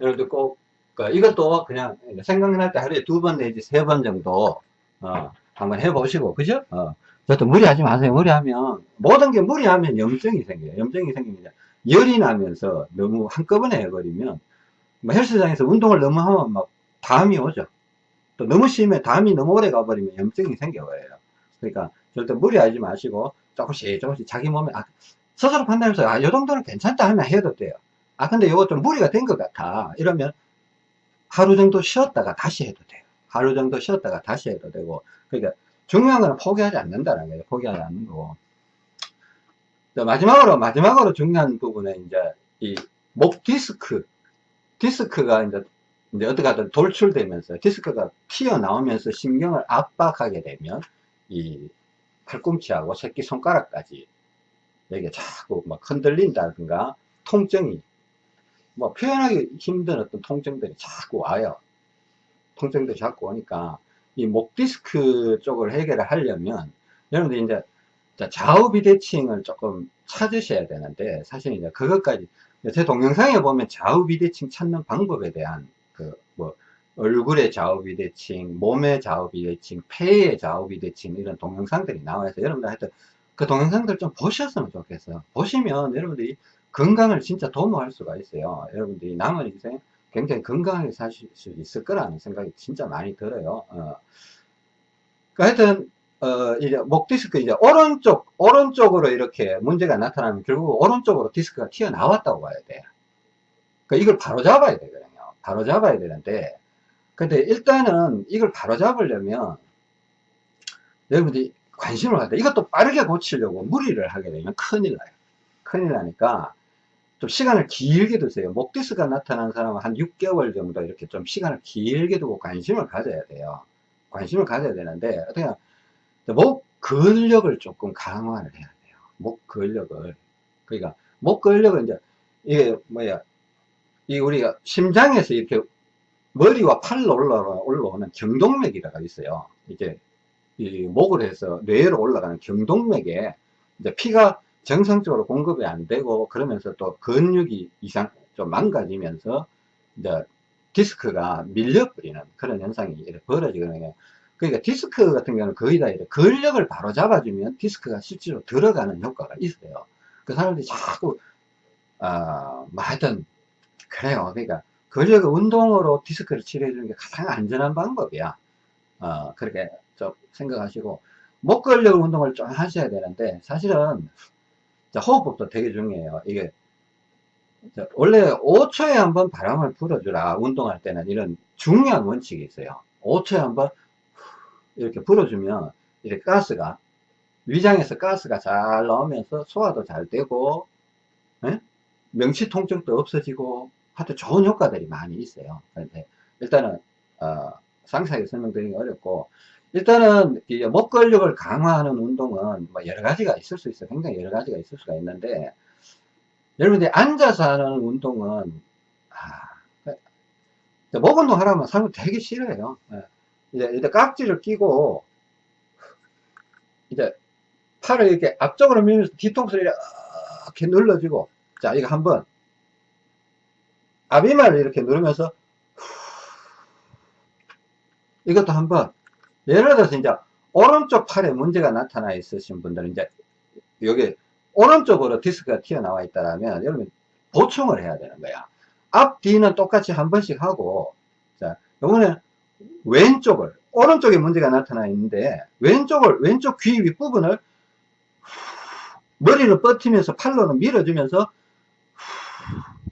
여러분들 꼭 그러니까 이것도 그냥 생각날 때 하루에 두 번 내지 세 번 정도 어, 한번 해보시고 그죠? 어. 저도 무리하지 마세요. 무리하면 모든 게 무리하면 염증이 생겨요. 염증이 생깁니다. 열이 나면서 너무 한꺼번에 해버리면 뭐 헬스장에서 운동을 너무 하면 막 담이 오죠. 또 너무 심해 담이 너무 오래 가버리면 염증이 생겨버려요. 그러니까 절대 무리하지 마시고 조금씩 조금씩 자기 몸에 아, 스스로 판단해서 아, 요 정도는 괜찮다 하면 해도 돼요. 아, 근데 이거 좀 무리가 된 것 같아. 이러면 하루 정도 쉬었다가 다시 해도 돼요. 하루 정도 쉬었다가 다시 해도 되고. 그러니까 중요한 거는 포기하지 않는다는 거예요. 포기하지 않는 거고. 마지막으로, 마지막으로 중요한 부분은 이제 이 목 디스크. 디스크가 이제, 이제 어떻게 하든 돌출되면서 디스크가 튀어나오면서 신경을 압박하게 되면 이 팔꿈치하고 새끼손가락까지 여기가 자꾸 막 흔들린다든가 통증이 뭐 표현하기 힘든 어떤 통증들이 자꾸 와요. 통증들이 자꾸 오니까 이 목 디스크 쪽을 해결을 하려면 여러분들 이제 좌우 비대칭을 조금 찾으셔야 되는데 사실 이제 그것까지 제 동영상에 보면 좌우 비대칭 찾는 방법에 대한 그 뭐 얼굴의 좌우 비대칭, 몸의 좌우 비대칭, 폐의 좌우 비대칭 이런 동영상들이 나와서 여러분들 하여튼 그 동영상들 좀 보셨으면 좋겠어요. 보시면 여러분들이 건강을 진짜 도모할 수가 있어요. 여러분들이 남은 인생 굉장히 건강하게 사실 수 있을 거라는 생각이 진짜 많이 들어요. 어. 그 하여튼, 어, 이제 목 디스크 이제 오른쪽, 오른쪽으로 이렇게 문제가 나타나면 결국 오른쪽으로 디스크가 튀어나왔다고 봐야 돼요. 그 이걸 바로 잡아야 되거든요. 바로 잡아야 되는데, 근데 일단은 이걸 바로 잡으려면 여러분들이 관심을 갖다 이것도 빠르게 고치려고 무리를 하게 되면 큰일 나요. 큰일 나니까 좀 시간을 길게 두세요. 목디스가 나타난 사람은 한 6개월 정도 이렇게 좀 시간을 길게 두고 관심을 가져야 돼요. 관심을 가져야 되는데 어떻게 목 근력을 조금 강화를 해야 돼요. 목 근력을 그러니까 목 근력은 이제 이게 뭐야 이 우리가 심장에서 이렇게 머리와 팔로 올라오는 경동맥이라고 있어요. 이게 이 목을 해서 뇌로 올라가는 경동맥에 이제 피가 정상적으로 공급이 안 되고 그러면서 또 근육이 이상 좀 망가지면서 이제 디스크가 밀려버리는 그런 현상이 벌어지거든요. 그러니까 디스크 같은 경우는 거의 다 이렇게 근력을 바로 잡아주면 디스크가 실제로 들어가는 효과가 있어요. 그 사람들이 자꾸 어, 뭐 하여튼 그래요. 그러니까 근력을 운동으로 디스크를 치료해 주는 게 가장 안전한 방법이야. 어, 그렇게 좀 생각하시고 목 근력 운동을 좀 하셔야 되는데 사실은 호흡법도 되게 중요해요. 이게 원래 5초에 한 번 바람을 불어주라 운동할 때는 이런 중요한 원칙이 있어요. 5초에 한 번 이렇게 불어주면 이렇게 가스가 위장에서 가스가 잘 나오면서 소화도 잘 되고 예? 명치 통증도 없어지고 하여튼 좋은 효과들이 많이 있어요. 그런데 일단은 어, 상세하게 설명드리기 어렵고 일단은 이목 근력을 강화하는 운동은 뭐 여러 가지가 있을 수 있어요. 굉장히 여러 가지가 있을 수가 있는데 여러분들이 앉아서 하는 운동은 아, 목 운동 하라면 사람은 되게 싫어해요. 예. 이제, 이제 깍지를 끼고 이제 팔을 이렇게 앞쪽으로 밀면서 뒤통수를 이렇게 눌러주고 자 이거 한번 앞이마를 이렇게 누르면서 이것도 한번 예를 들어서 이제 오른쪽 팔에 문제가 나타나 있으신 분들은 이제 여기 오른쪽으로 디스크가 튀어나와 있다면 여러분 보충을 해야 되는 거야 앞 뒤는 똑같이 한 번씩 하고 자 이번에 왼쪽을 오른쪽에 문제가 나타나 있는데 왼쪽을 왼쪽 귀 윗부분을 머리를 뻗으면서 팔로는 밀어주면서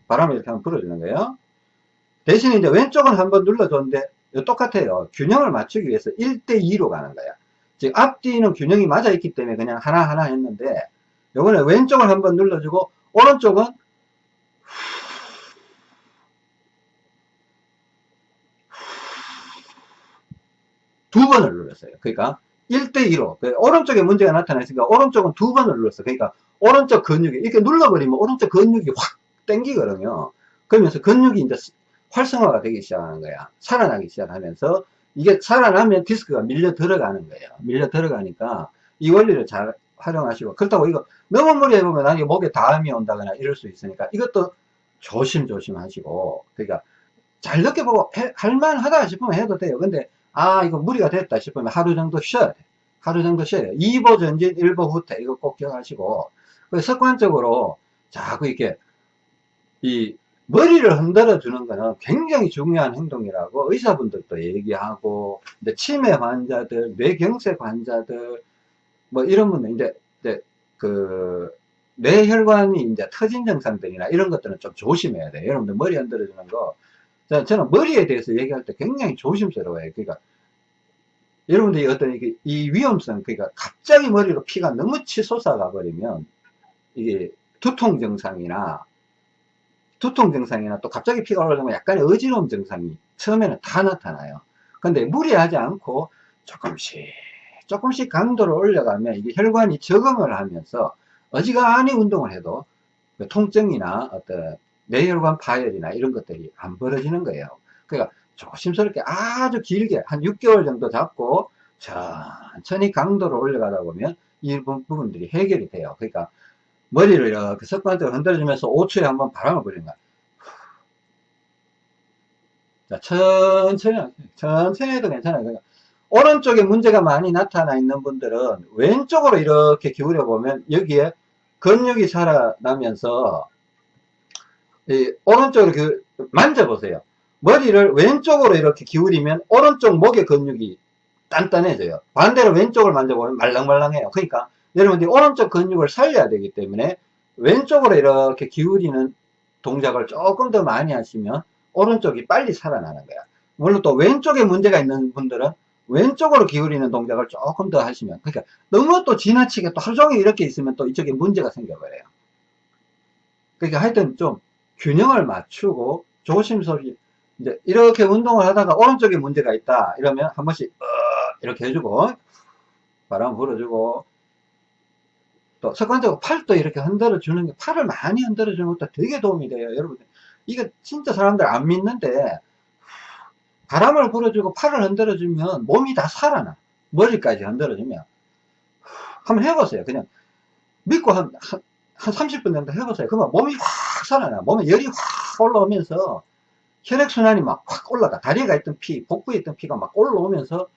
바람을 이렇게 한번 불어주는 거예요. 대신에 이제 왼쪽은 한번 눌러줬는데 똑같아요. 균형을 맞추기 위해서 1대2로 가는 거야. 즉 앞뒤는 균형이 맞아 있기 때문에 그냥 하나하나 했는데 요번에 왼쪽을 한번 눌러주고 오른쪽은 두 번을 눌렀어요. 그러니까 1대2로 오른쪽에 문제가 나타났으니까 오른쪽은 두 번을 눌렀어. 그러니까 오른쪽 근육이 이렇게 눌러버리면 오른쪽 근육이 확 땡기거든요. 그러면서 근육이 이제 활성화가 되기 시작하는 거야. 살아나기 시작하면서 이게 살아나면 디스크가 밀려 들어가는 거예요. 밀려 들어가니까 이 원리를 잘 활용하시고 그렇다고 이거 너무 무리 해보면 나중에 목에 다음이 온다거나 이럴 수 있으니까 이것도 조심조심 하시고 그러니까 잘 느껴보고 해, 할만하다 싶으면 해도 돼요. 근데 아 이거 무리가 됐다 싶으면 하루 정도 쉬어야 돼. 하루 정도 쉬어야 돼. 2보 전진 1보 후퇴 이거 꼭 기억하시고 습관적으로 자꾸 이렇게 이 머리를 흔들어 주는 거는 굉장히 중요한 행동이라고 의사분들도 얘기하고 근데 치매 환자들 뇌경색 환자들 뭐 이런 분들 이제, 이제 그 뇌혈관이 이제 터진 증상들이나 이런 것들은 좀 조심해야 돼요 여러분들 머리 흔들어 주는 거 저는 머리에 대해서 얘기할 때 굉장히 조심스러워요 그러니까 여러분들이 어떤 이게 이 위험성 그러니까 갑자기 머리로 피가 너무 치솟아 가 버리면 이게 두통 증상이나 두통 증상이나 또 갑자기 피가 올라오면 약간의 어지러움 증상이 처음에는 다 나타나요. 근데 무리하지 않고 조금씩 조금씩 강도를 올려가면 이게 혈관이 적응을 하면서 어지간히 운동을 해도 그 통증이나 어떤 뇌혈관 파열이나 이런 것들이 안 벌어지는 거예요. 그러니까 조심스럽게 아주 길게 한 6개월 정도 잡고 천천히 강도를 올려가다 보면 이 부분들이 해결이 돼요. 그러니까 머리를 이렇게 습관적으로 흔들어주면서 5초에 한 번 바람을 불리는 거야. 자, 천천히, 천천히 해도 괜찮아요. 그러니까 오른쪽에 문제가 많이 나타나 있는 분들은 왼쪽으로 이렇게 기울여 보면 여기에 근육이 살아나면서 이 오른쪽으로 그 만져보세요. 머리를 왼쪽으로 이렇게 기울이면 오른쪽 목의 근육이 단단해져요. 반대로 왼쪽을 만져보면 말랑말랑해요. 그러니까 여러분들이 오른쪽 근육을 살려야 되기 때문에 왼쪽으로 이렇게 기울이는 동작을 조금 더 많이 하시면 오른쪽이 빨리 살아나는 거야. 물론 또 왼쪽에 문제가 있는 분들은 왼쪽으로 기울이는 동작을 조금 더 하시면 그러니까 너무 또 지나치게 또 하루 종일 이렇게 있으면 또 이쪽에 문제가 생겨버려요. 그러니까 하여튼 좀 균형을 맞추고 조심스럽게 이제 이렇게 운동을 하다가 오른쪽에 문제가 있다 이러면 한 번씩 어 이렇게 해주고 바람 불어주고 또 습관적으로 팔도 이렇게 흔들어 주는 게 팔을 많이 흔들어 주는 것도 되게 도움이 돼요 여러분 이거 진짜 사람들 안 믿는데 바람을 불어주고 팔을 흔들어 주면 몸이 다 살아나 머리까지 흔들어 주면. 한번 해보세요. 그냥 믿고 한, 한, 한 30분 정도 해보세요. 그러면 몸이 확 살아나 몸에 열이 확 올라오면서 혈액순환이 막 확 올라가 다리가 있던 피 복부에 있던 피가 막 올라오면서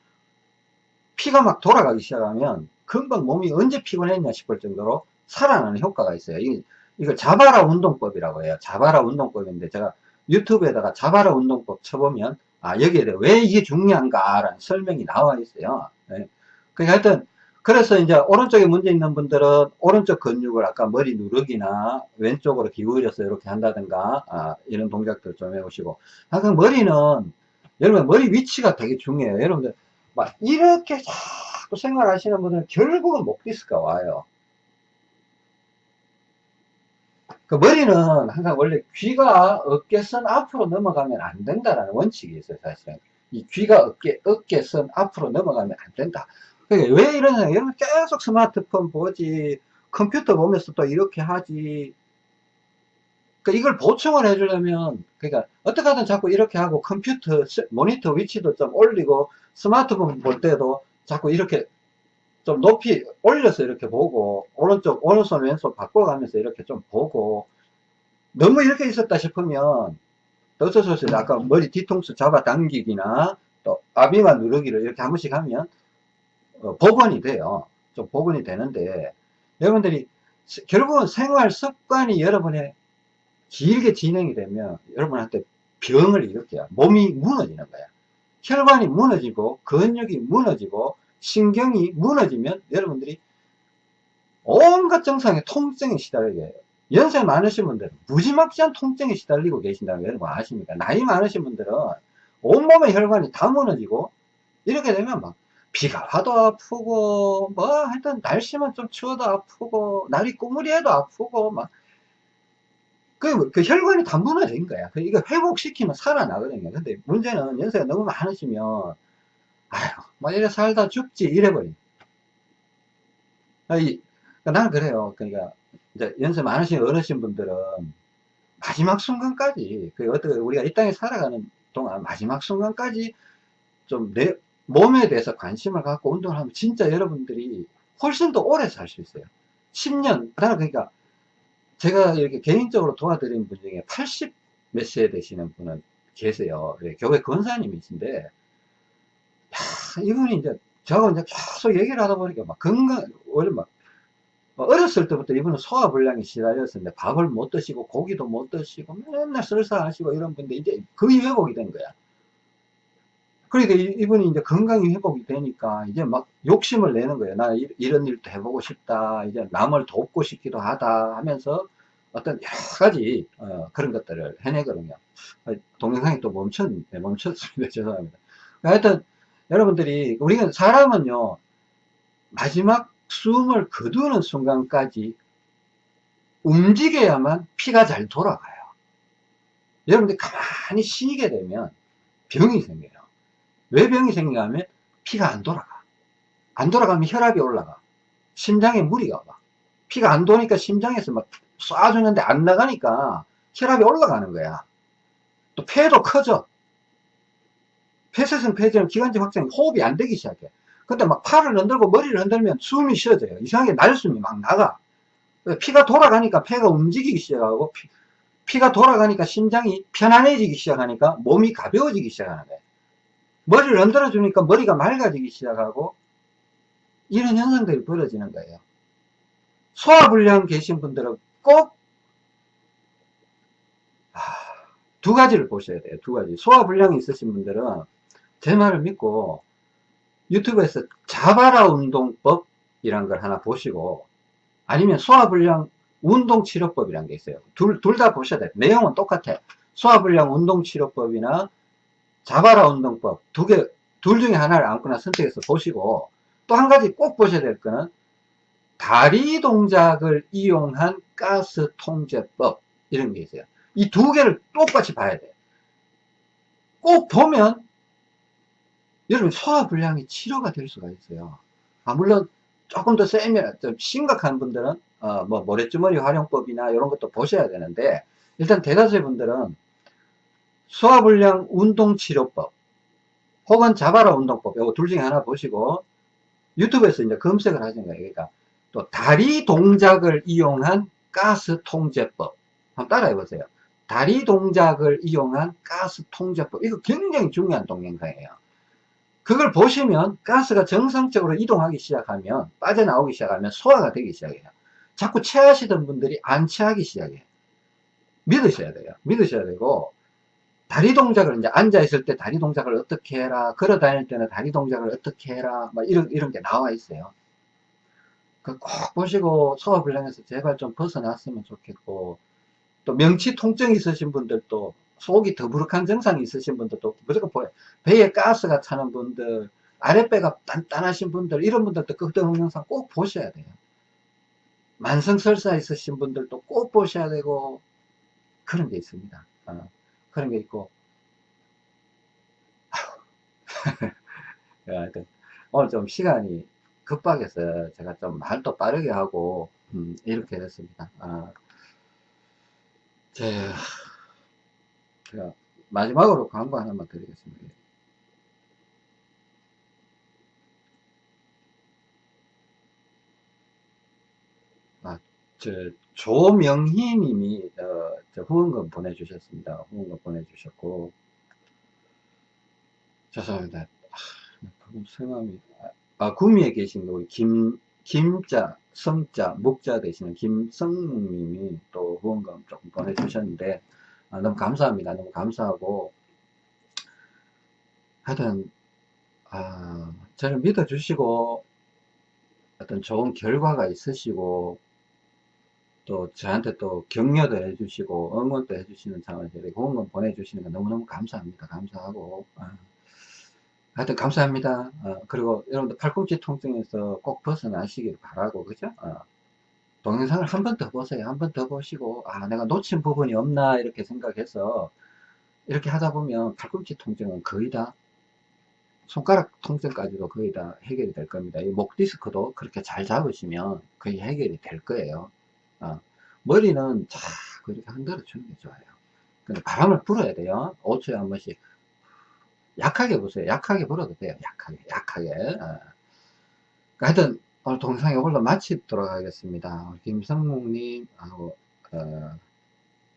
피가 막 돌아가기 시작하면 금방 몸이 언제 피곤했냐 싶을 정도로 살아나는 효과가 있어요. 이, 이걸 자바라 운동법이라고 해요. 자바라 운동법인데 제가 유튜브에다가 자바라 운동법 쳐보면 아 여기에 대해 왜 이게 중요한가라는 설명이 나와 있어요. 네. 그러니까 하여튼 그래서 이제 오른쪽에 문제 있는 분들은 오른쪽 근육을 아까 머리 누르기나 왼쪽으로 기울여서 이렇게 한다든가 아, 이런 동작들 좀 해보시고 항상 머리는 여러분 머리 위치가 되게 중요해요. 여러분들 막 이렇게 자꾸 생활하시는 분들은 결국은 목 디스크가 와요. 그 머리는 항상 원래 귀가 어깨선 앞으로 넘어가면 안 된다라는 원칙이 있어요, 사실은. 이 귀가 어깨, 어깨선 앞으로 넘어가면 안 된다. 그러니까 왜 이러냐, 여러분 계속 스마트폰 보지, 컴퓨터 보면서 또 이렇게 하지. 그 이걸 보충을 해주려면, 그러니까 어떻게 하든 자꾸 이렇게 하고 컴퓨터, 모니터 위치도 좀 올리고 스마트폰 볼 때도 자꾸 이렇게 좀 높이 올려서 이렇게 보고 오른쪽 오른손 왼손 바꿔가면서 이렇게 좀 보고 너무 이렇게 있었다 싶으면 어쩔 수 없어요 아까 머리 뒤통수 잡아 당기기나 또 아비만 누르기를 이렇게 한 번씩 하면 어, 복원이 돼요 좀 복원이 되는데 여러분들이 결국은 생활 습관이 여러분의 길게 진행이 되면 여러분한테 병을 일으켜요 몸이 무너지는 거야 혈관이 무너지고 근육이 무너지고 신경이 무너지면 여러분들이 온갖 증상의 통증에 시달리게 해요. 연세 많으신 분들은 무지막지한 통증에 시달리고 계신다는 거 여러분 아십니까? 나이 많으신 분들은 온몸의 혈관이 다 무너지고 이렇게 되면 막 비가 와도 아프고 뭐 하여튼 날씨만 좀 추워도 아프고 날이 꾸무리해도 아프고 막 그, 그 혈관이 다 무너진 거야. 그 이거 회복시키면 살아나거든요. 근데 문제는 연세가 너무 많으시면 아휴, 뭐 이래 살다 죽지, 이래버린. 아니, 그러니까 나는 그래요. 그러니까, 이제 연세 많으신 어르신 분들은 마지막 순간까지, 그 어떻게 우리가 이 땅에 살아가는 동안 마지막 순간까지 좀 내 몸에 대해서 관심을 갖고 운동을 하면 진짜 여러분들이 훨씬 더 오래 살 수 있어요. 10년, 나는 그러니까 제가 이렇게 개인적으로 도와드린 분 중에 80 몇 세 되시는 분은 계세요. 예, 교회 권사님이신데, 이분이 이제 저하고 이제 계속 얘기를 하다 보니까 막 건강 원래 막 어렸을 때부터 이분은 소화불량이 시달렸었는데 밥을 못 드시고 고기도 못 드시고 맨날 설사하시고 이런 분데 이제 거의 회복이 된 거야. 그러니까 이분이 이제 건강이 회복이 되니까 이제 막 욕심을 내는 거예요. 나 이런 일도 해보고 싶다. 이제 남을 돕고 싶기도 하다 하면서 어떤 여러 가지 어, 그런 것들을 해내거든요. 동영상이 또 멈췄, 네, 멈췄습니다. 죄송합니다. 하여튼 여러분들이 우리는 사람은요 마지막 숨을 거두는 순간까지 움직여야만 피가 잘 돌아가요 여러분들 가만히 쉬게 되면 병이 생겨요 왜 병이 생기냐 하면 피가 안 돌아가 안 돌아가면 혈압이 올라가 심장에 무리가 와 피가 안 도니까 심장에서 막 쏴주는데 안 나가니까 혈압이 올라가는 거야 또 폐도 커져 폐쇄성 폐질은 기관지 확장이 호흡이 안 되기 시작해. 근데 막 팔을 흔들고 머리를 흔들면 숨이 쉬어져요. 이상하게 날숨이 막 나가. 피가 돌아가니까 폐가 움직이기 시작하고 피, 가 돌아가니까 심장이 편안해지기 시작하니까 몸이 가벼워지기 시작하는 거예요. 머리를 흔들어 주니까 머리가 맑아지기 시작하고 이런 현상들이 벌어지는 거예요. 소화불량 계신 분들은 꼭 아, 두 가지를 보셔야 돼요. 두 가지. 소화불량이 있으신 분들은 제 말을 믿고 유튜브에서 자바라 운동법이란 걸 하나 보시고 아니면 소화불량 운동치료법이란 게 있어요. 둘, 둘 다 보셔야 돼요. 내용은 똑같아. 소화불량 운동치료법이나 자바라 운동법 두 개, 둘 중에 하나를 아무거나 선택해서 보시고 또 한 가지 꼭 보셔야 될 거는 다리 동작을 이용한 가스 통제법 이런 게 있어요. 이 두 개를 똑같이 봐야 돼요. 꼭 보면 여러분 소화불량이 치료가 될 수가 있어요. 아, 물론 조금 더 세면 좀 심각한 분들은 어, 뭐 모래주머니 활용법이나 이런 것도 보셔야 되는데 일단 대다수의 분들은 소화불량 운동치료법 혹은 자바라 운동법 이거 둘 중에 하나 보시고 유튜브에서 이제 검색을 하시는 거예요. 그러니까 또 다리 동작을 이용한 가스 통제법 한번 따라해 보세요. 다리 동작을 이용한 가스 통제법 이거 굉장히 중요한 동영상이에요. 그걸 보시면 가스가 정상적으로 이동하기 시작하면 빠져나오기 시작하면 소화가 되기 시작해요 자꾸 체하시던 분들이 안 체하기 시작해요 믿으셔야 돼요 믿으셔야 되고 다리 동작을 이제 앉아 있을 때 다리 동작을 어떻게 해라 걸어 다닐 때는 다리 동작을 어떻게 해라 막 이런 이런 게 나와 있어요 그 꼭 보시고 소화불량에서 제발 좀 벗어났으면 좋겠고 또 명치 통증 있으신 분들도 속이 더부룩한 증상이 있으신 분들도 무조건 보여요. 배에 가스가 차는 분들, 아랫배가 단단하신 분들, 이런 분들도 그 동영상 꼭 보셔야 돼요. 만성설사 있으신 분들도 꼭 보셔야 되고, 그런 게 있습니다. 어, 그런 게 있고, 오늘 좀 시간이 급박해서 제가 좀 말도 빠르게 하고, 음, 이렇게 됐습니다. 아, 제, 제가 마지막으로 광고 하나만 드리겠습니다. 아, 저, 조명희 님이, 어, 저 후원금 보내주셨습니다. 후원금 보내주셨고, 죄송합니다. 아, 성함이, 아, 아, 구미에 계신 우리 김, 김자, 성자, 목자 되시는 김성묵 님이 또 후원금 조금 보내주셨는데, 아, 너무 감사합니다. 너무 감사하고, 하여튼, 아, 저를 믿어주시고, 어떤 좋은 결과가 있으시고, 또 저한테 또 격려도 해주시고, 응원도 해주시는 상황에서 이렇게 후원금 보내주시는 거 너무너무 감사합니다. 감사하고, 아, 하여튼 감사합니다. 어, 그리고 여러분들 팔꿈치 통증에서 꼭 벗어나시길 바라고, 그죠? 어, 동영상을 한 번 더 보세요. 한 번 더 보시고, 아, 내가 놓친 부분이 없나, 이렇게 생각해서, 이렇게 하다 보면 팔꿈치 통증은 거의 다, 손가락 통증까지도 거의 다 해결이 될 겁니다. 이 목 디스크도 그렇게 잘 잡으시면 거의 해결이 될 거예요. 어, 머리는 자꾸 이렇게 흔들어 주는 게 좋아요. 근데 바람을 불어야 돼요. 5초에 한 번씩. 약하게 보세요. 약하게 불어도 돼요. 약하게, 약하게. 어. 하여튼, 오늘 동영상 이걸로 마치도록 하겠습니다. 김성묵님하고, 어,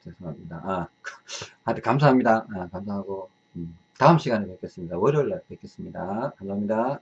죄송합니다. 아, 하여튼 감사합니다. 아, 감사하고, 음, 다음 시간에 뵙겠습니다. 월요일 날 뵙겠습니다. 감사합니다.